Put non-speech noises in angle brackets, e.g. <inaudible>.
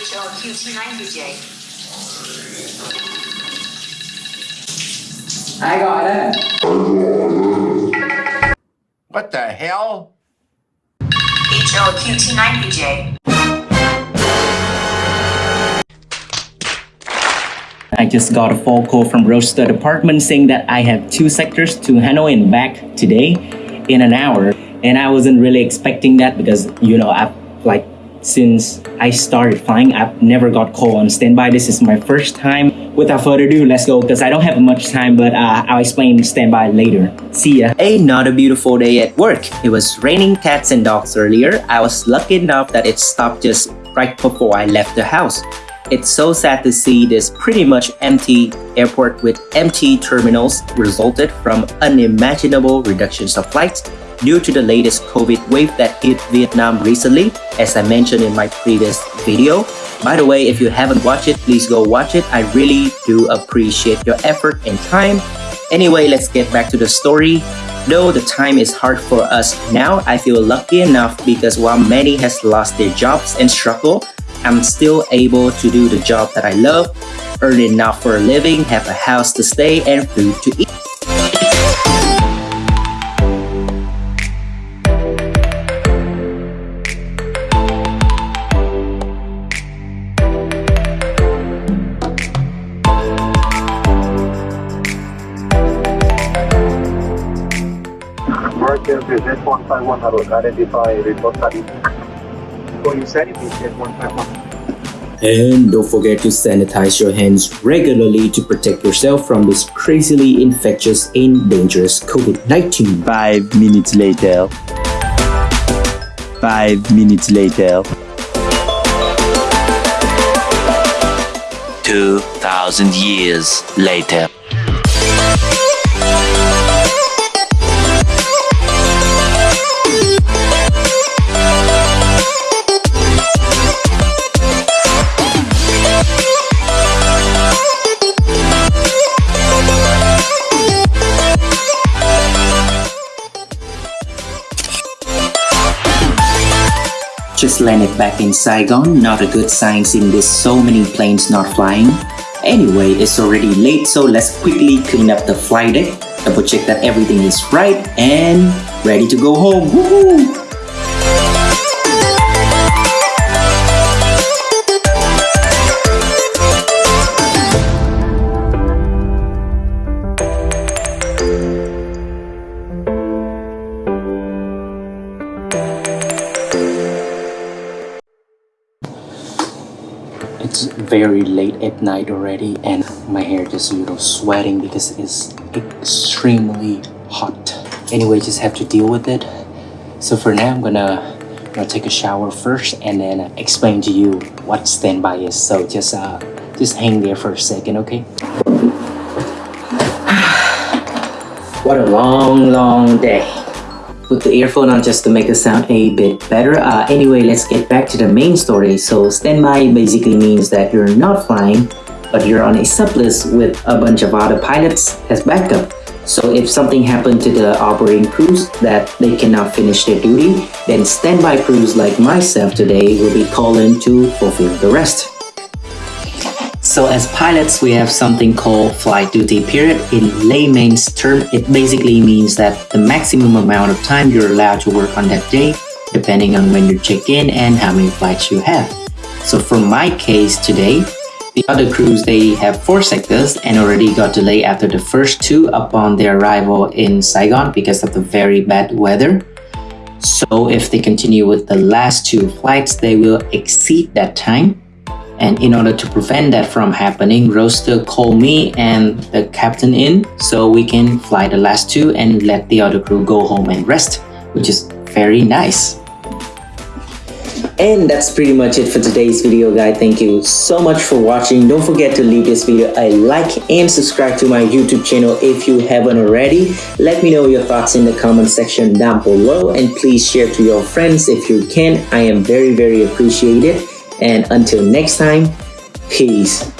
HLQT9DJ. Ai gọi đây? What the hell? HLQT9DJ. I just got a phone call from Roaster Department saying that I have two sectors to Hanoi and back today in an hour. And I wasn't really expecting that because, you know, I've like since I started flying, I've never got called on standby. This is my first time. Without further ado, let's go because I don't have much time, but uh, I'll explain standby later. See ya. Another beautiful day at work. It was raining cats and dogs earlier. I was lucky enough that it stopped just right before I left the house. It's so sad to see this pretty much empty airport with empty terminals resulted from unimaginable reductions of flights due to the latest COVID wave that hit Vietnam recently, as I mentioned in my previous video. By the way, if you haven't watched it, please go watch it. I really do appreciate your effort and time. Anyway, let's get back to the story. Though the time is hard for us now, I feel lucky enough because while many has lost their jobs and struggle, I'm still able to do the job that I love, earn enough for a living, have a house to stay, and food to eat. Marker present 151 Harun, identify report study. So you said it is 151. And don't forget to sanitize your hands regularly to protect yourself from this crazily infectious and dangerous COVID-19. Five minutes later. Five minutes later. 2,000 years later. Just landed back in Saigon, not a good sign seeing this so many planes not flying. Anyway, it's already late so let's quickly clean up the flight deck, double check that everything is right and ready to go home. It's very late at night already and my hair just a little sweating because it's extremely hot. Anyway, just have to deal with it. So for now, I'm gonna, gonna take a shower first and then explain to you what standby is. So just uh, just hang there for a second, okay? <sighs> what a long, long day put the earphone on just to make the sound a bit better. Uh, anyway, let's get back to the main story. So standby basically means that you're not flying, but you're on a sublist with a bunch of other pilots as backup. So if something happened to the operating crews that they cannot finish their duty, then standby crews like myself today will be called in to fulfill the rest. So as pilots, we have something called flight duty period. In layman's term, it basically means that the maximum amount of time you're allowed to work on that day, depending on when you check in and how many flights you have. So for my case today, the other crews, they have four sectors and already got delayed after the first two upon their arrival in Saigon because of the very bad weather. So if they continue with the last two flights, they will exceed that time and in order to prevent that from happening, Roaster called me and the captain in so we can fly the last two and let the other crew go home and rest, which is very nice. And that's pretty much it for today's video guys. Thank you so much for watching. Don't forget to leave this video a like and subscribe to my YouTube channel if you haven't already. Let me know your thoughts in the comment section down below and please share to your friends if you can. I am very very appreciated. And until next time, peace.